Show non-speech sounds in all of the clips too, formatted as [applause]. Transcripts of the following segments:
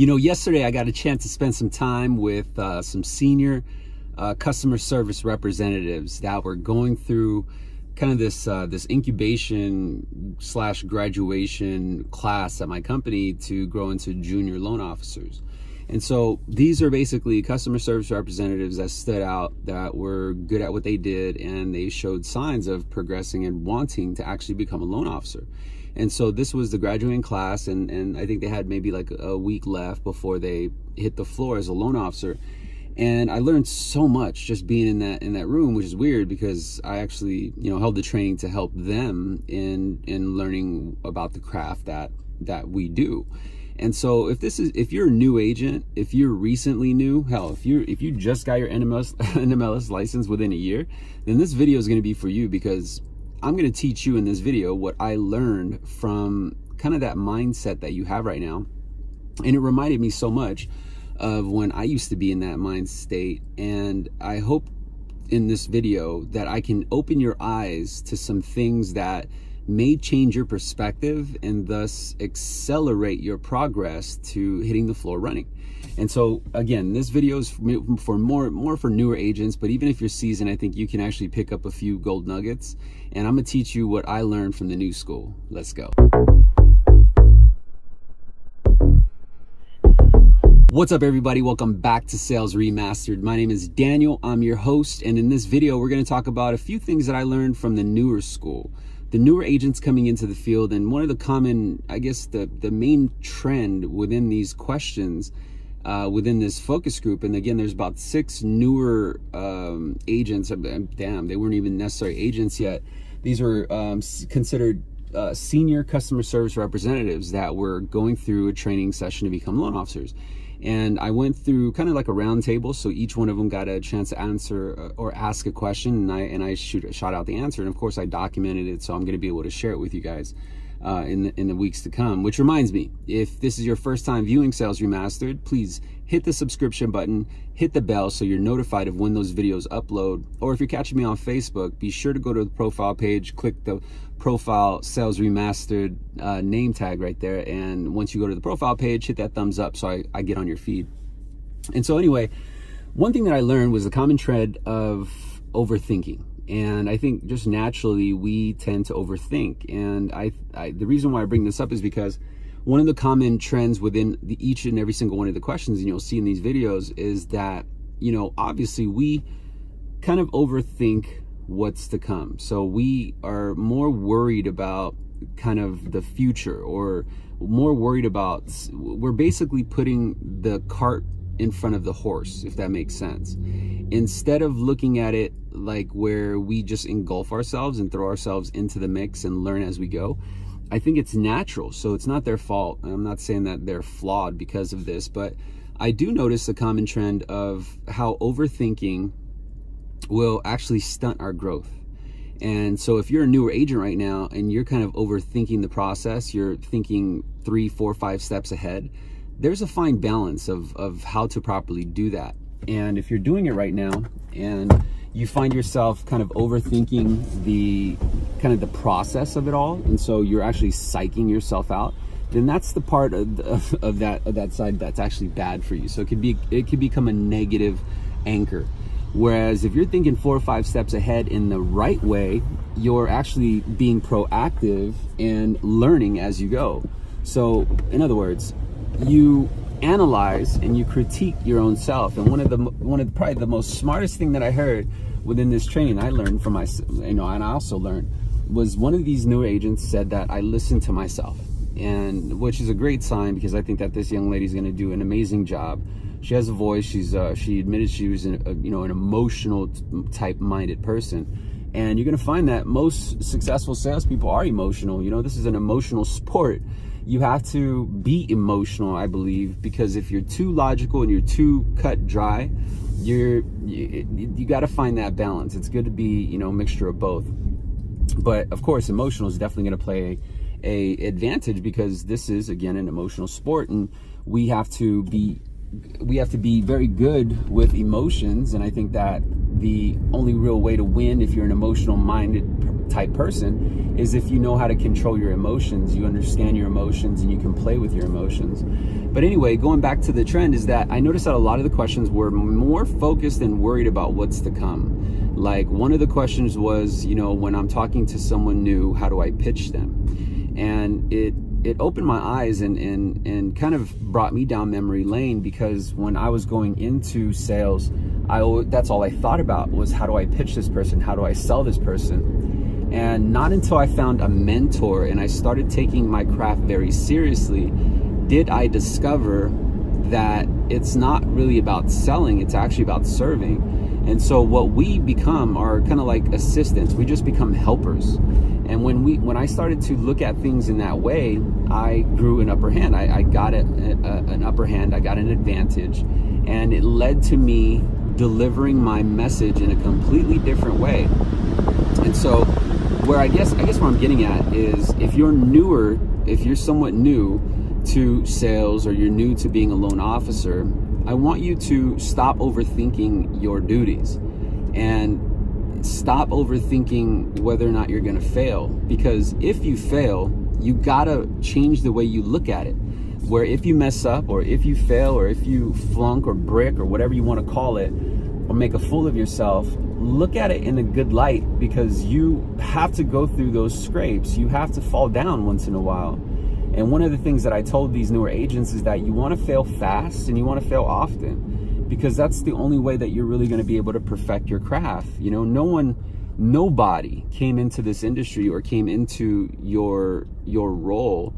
You know, yesterday I got a chance to spend some time with uh, some senior uh, customer service representatives that were going through kind of this uh, this incubation slash graduation class at my company to grow into junior loan officers. And so these are basically customer service representatives that stood out, that were good at what they did, and they showed signs of progressing and wanting to actually become a loan officer. And so this was the graduating class, and, and I think they had maybe like a week left before they hit the floor as a loan officer. And I learned so much just being in that in that room, which is weird because I actually, you know, held the training to help them in in learning about the craft that that we do. And so if this is if you're a new agent, if you're recently new, hell, if you if you just got your NMLS [laughs] NMLS license within a year, then this video is going to be for you because I'm going to teach you in this video what I learned from kind of that mindset that you have right now. And it reminded me so much of when I used to be in that mind state. And I hope in this video that I can open your eyes to some things that may change your perspective and thus accelerate your progress to hitting the floor running. And so again, this video is for more more for newer agents, but even if you're seasoned, I think you can actually pick up a few gold nuggets. And I'm gonna teach you what I learned from the new school. Let's go. What's up everybody? Welcome back to Sales Remastered. My name is Daniel. I'm your host. And in this video, we're gonna talk about a few things that I learned from the newer school the newer agents coming into the field and one of the common i guess the the main trend within these questions uh, within this focus group. And again, there's about six newer um, agents. Damn, they weren't even necessary agents yet. These were um, considered uh, senior customer service representatives that were going through a training session to become loan officers. And I went through kind of like a round table, so each one of them got a chance to answer uh, or ask a question, and I and I shoot shot out the answer. And of course, I documented it, so I'm going to be able to share it with you guys uh, in, the, in the weeks to come. Which reminds me, if this is your first time viewing Sales Remastered, please hit the subscription button, hit the bell so you're notified of when those videos upload. Or if you're catching me on Facebook, be sure to go to the profile page, click the profile Sales Remastered uh, name tag right there. And once you go to the profile page, hit that thumbs up so I, I get on your feed. And so anyway, one thing that I learned was the common trend of overthinking and I think just naturally we tend to overthink. And I, I, the reason why I bring this up is because one of the common trends within the, each and every single one of the questions, and you'll see in these videos, is that you know obviously we kind of overthink what's to come. So we are more worried about kind of the future or more worried about we're basically putting the cart in front of the horse, if that makes sense. Instead of looking at it like where we just engulf ourselves and throw ourselves into the mix and learn as we go, I think it's natural. So it's not their fault. I'm not saying that they're flawed because of this, but I do notice a common trend of how overthinking will actually stunt our growth. And so if you're a newer agent right now and you're kind of overthinking the process, you're thinking three, four, five steps ahead, there's a fine balance of, of how to properly do that. And if you're doing it right now and you find yourself kind of overthinking the kind of the process of it all, and so you're actually psyching yourself out, then that's the part of, of, that of that side that's actually bad for you. So it could be it could become a negative anchor. Whereas if you're thinking four or five steps ahead in the right way, you're actually being proactive and learning as you go. So in other words, you analyze and you critique your own self. And one of the one of the, probably the most smartest thing that I heard within this training I learned from my you know and I also learned was one of these new agents said that I listen to myself and which is a great sign because I think that this young lady is going to do an amazing job. She has a voice. She's uh, she admitted she was a, you know an emotional type minded person, and you're going to find that most successful salespeople are emotional. You know this is an emotional sport, you have to be emotional, I believe, because if you're too logical and you're too cut dry, you're you, you got to find that balance. It's good to be, you know, a mixture of both. But of course, emotional is definitely going to play a advantage because this is again an emotional sport and we have to be we have to be very good with emotions and I think that the only real way to win if you're an emotional minded type person is if you know how to control your emotions, you understand your emotions, and you can play with your emotions. But anyway, going back to the trend is that I noticed that a lot of the questions were more focused and worried about what's to come. Like one of the questions was, you know, when I'm talking to someone new, how do I pitch them? And it it opened my eyes and, and, and kind of brought me down memory lane because when I was going into sales, I that's all I thought about was how do I pitch this person? How do I sell this person? And not until I found a mentor and I started taking my craft very seriously did I discover that it's not really about selling, it's actually about serving. And so what we become are kind of like assistants. We just become helpers. And when we when I started to look at things in that way, I grew an upper hand. I, I got a, a, an upper hand. I got an advantage, and it led to me delivering my message in a completely different way. And so, where I guess I guess what I'm getting at is if you're newer, if you're somewhat new to sales or you're new to being a loan officer, I want you to stop overthinking your duties and stop overthinking whether or not you're going to fail. Because if you fail you gotta change the way you look at it. Where if you mess up or if you fail or if you flunk or brick or whatever you want to call it or make a fool of yourself look at it in a good light because you have to go through those scrapes you have to fall down once in a while and one of the things that I told these newer agents is that you want to fail fast and you want to fail often because that's the only way that you're really going to be able to perfect your craft. You know, no one nobody came into this industry or came into your your role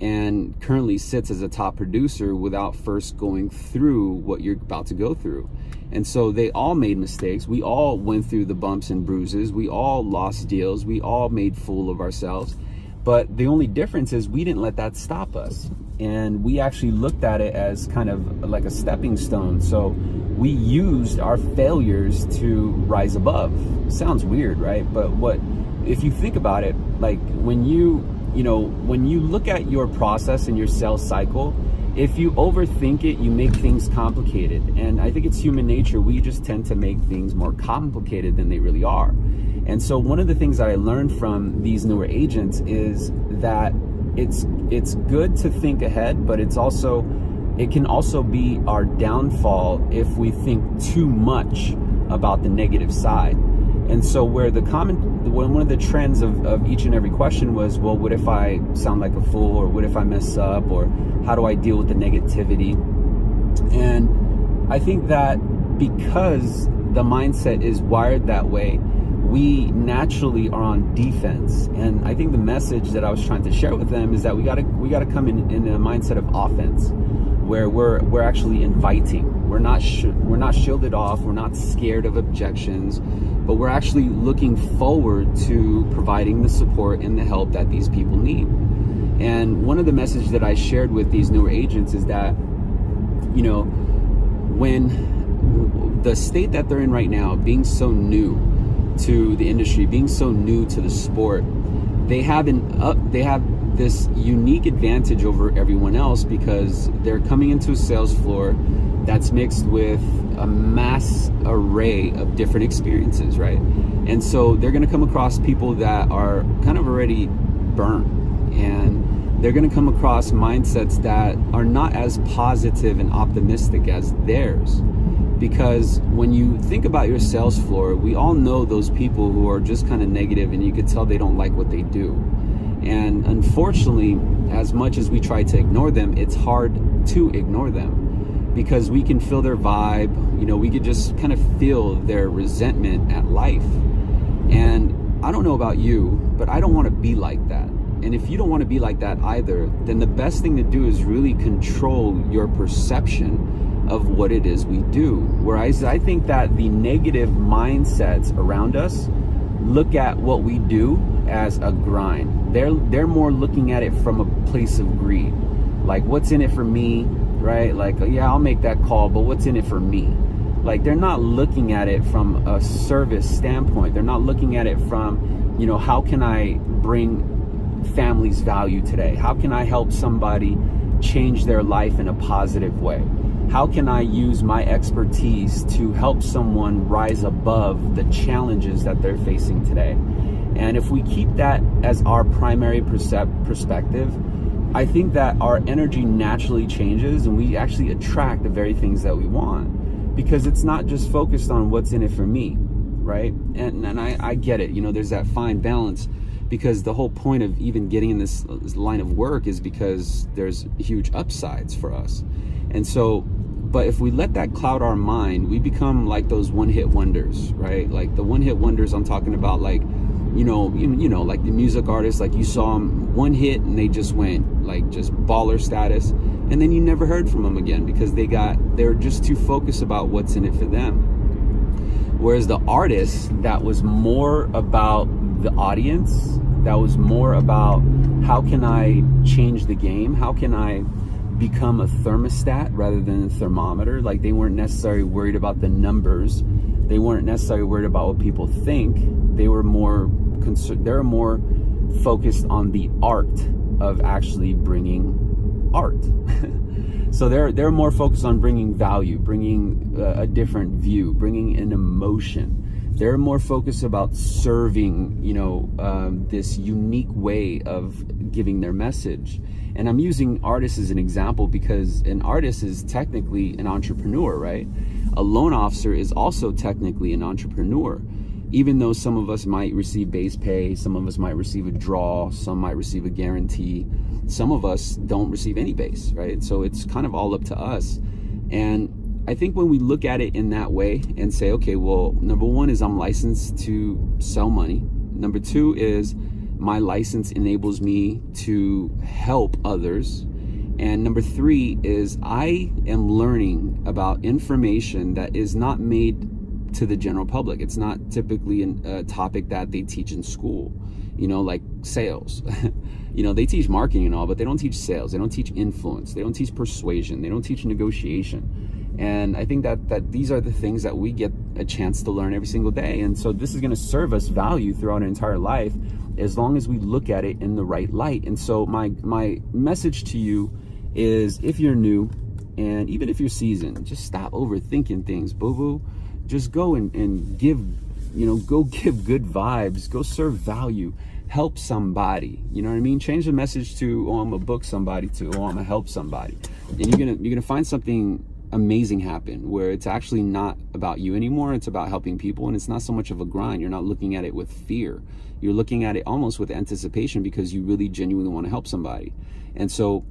and currently sits as a top producer without first going through what you're about to go through. And so they all made mistakes. We all went through the bumps and bruises. We all lost deals. We all made fool of ourselves. But the only difference is we didn't let that stop us. And we actually looked at it as kind of like a stepping stone. So we used our failures to rise above. Sounds weird, right? But what, if you think about it, like when you, you know, when you look at your process and your sales cycle, if you overthink it, you make things complicated. And I think it's human nature. We just tend to make things more complicated than they really are. And so one of the things that I learned from these newer agents is that it's it's good to think ahead, but it's also it can also be our downfall if we think too much about the negative side. And so where the common one of the trends of, of each and every question was, well, what if I sound like a fool or what if I mess up or how do I deal with the negativity? And I think that because the mindset is wired that way, we naturally are on defense. And I think the message that I was trying to share with them is that we gotta we gotta come in in a mindset of offense, where we're we're actually inviting. We're not we're not shielded off. We're not scared of objections, but we're actually looking forward to providing the support and the help that these people need. And one of the messages that I shared with these newer agents is that, you know, when the state that they're in right now, being so new, to the industry, being so new to the sport, they have an up, they have this unique advantage over everyone else because they're coming into a sales floor that's mixed with a mass array of different experiences, right? And so they're going to come across people that are kind of already burnt and they're going to come across mindsets that are not as positive and optimistic as theirs because when you think about your sales floor, we all know those people who are just kind of negative and you could tell they don't like what they do. And unfortunately, as much as we try to ignore them, it's hard to ignore them because we can feel their vibe, you know, we could just kind of feel their resentment at life. And I don't know about you, but I don't want to be like that. And if you don't want to be like that either, then the best thing to do is really control your perception of what it is we do. Whereas I think that the negative mindsets around us look at what we do as a grind. They're they're more looking at it from a place of greed. Like what's in it for me, right? Like yeah, I'll make that call, but what's in it for me? Like they're not looking at it from a service standpoint. They're not looking at it from, you know, how can I bring families value today? How can I help somebody change their life in a positive way? how can I use my expertise to help someone rise above the challenges that they're facing today? And if we keep that as our primary perspective, I think that our energy naturally changes and we actually attract the very things that we want because it's not just focused on what's in it for me, right? And, and I, I get it, you know, there's that fine balance because the whole point of even getting in this, this line of work is because there's huge upsides for us. And so, but if we let that cloud our mind, we become like those one hit wonders, right? Like the one hit wonders I'm talking about, like, you know, you, you know, like the music artists, like you saw them one hit and they just went like just baller status. And then you never heard from them again because they got, they're just too focused about what's in it for them. Whereas the artist that was more about the audience, that was more about how can I change the game? How can I become a thermostat rather than a thermometer? Like they weren't necessarily worried about the numbers. They weren't necessarily worried about what people think. They were more concerned, they're more focused on the art of actually bringing art. [laughs] so they're they're more focused on bringing value, bringing a, a different view, bringing an emotion. They're more focused about serving, you know, um, this unique way of giving their message. And I'm using artists as an example because an artist is technically an entrepreneur, right? A loan officer is also technically an entrepreneur even though some of us might receive base pay, some of us might receive a draw, some might receive a guarantee, some of us don't receive any base, right? So it's kind of all up to us. And I think when we look at it in that way and say, okay, well, number one is I'm licensed to sell money. Number two is my license enables me to help others. And number three is I am learning about information that is not made to the general public. It's not typically a topic that they teach in school, you know, like sales. [laughs] you know, they teach marketing and all, but they don't teach sales. They don't teach influence. They don't teach persuasion. They don't teach negotiation. And I think that, that these are the things that we get a chance to learn every single day. And so this is going to serve us value throughout our entire life as long as we look at it in the right light. And so my, my message to you is if you're new and even if you're seasoned, just stop overthinking things, boo-boo just go and, and give, you know, go [laughs] give good vibes, go serve value, help somebody. You know what I mean? Change the message to, oh, I'm gonna book somebody to, oh, I'm gonna help somebody. And you're gonna, you're gonna find something amazing happen where it's actually not about you anymore. It's about helping people. And it's not so much of a grind. You're not looking at it with fear. You're looking at it almost with anticipation because you really genuinely want to help somebody. And so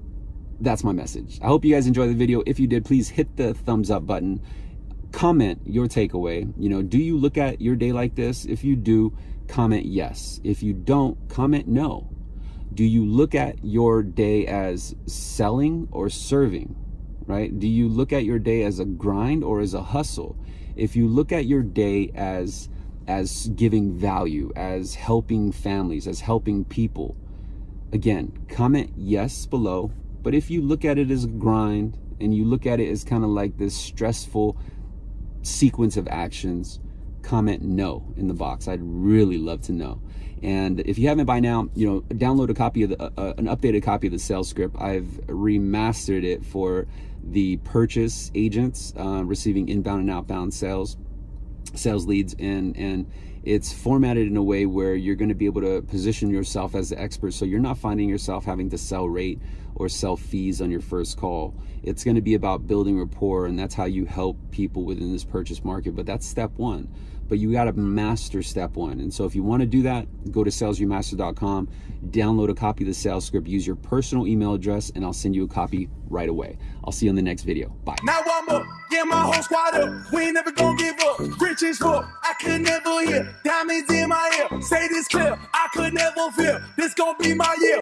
that's my message. I hope you guys enjoyed the video. If you did, please hit the thumbs up button comment your takeaway. You know, do you look at your day like this? If you do, comment yes. If you don't, comment no. Do you look at your day as selling or serving? Right? Do you look at your day as a grind or as a hustle? If you look at your day as as giving value, as helping families, as helping people, again, comment yes below. But if you look at it as a grind and you look at it as kind of like this stressful sequence of actions, comment no in the box. I'd really love to know. And if you haven't by now, you know, download a copy of the, uh, an updated copy of the sales script. I've remastered it for the purchase agents uh, receiving inbound and outbound sales, sales leads, and and it's formatted in a way where you're going to be able to position yourself as the expert so you're not finding yourself having to sell rate or sell fees on your first call it's going to be about building rapport and that's how you help people within this purchase market but that's step one but you got to master step one. And so if you want to do that, go to salesremaster.com, download a copy of the sales script, use your personal email address, and I'll send you a copy right away. I'll see you in the next video. Bye. Now I'm up, get my whole squad up. We ain't never gonna give up. Rich as fuck, I could never hear. Diamonds in my ear, say this clear. I could never feel. This gonna be my year.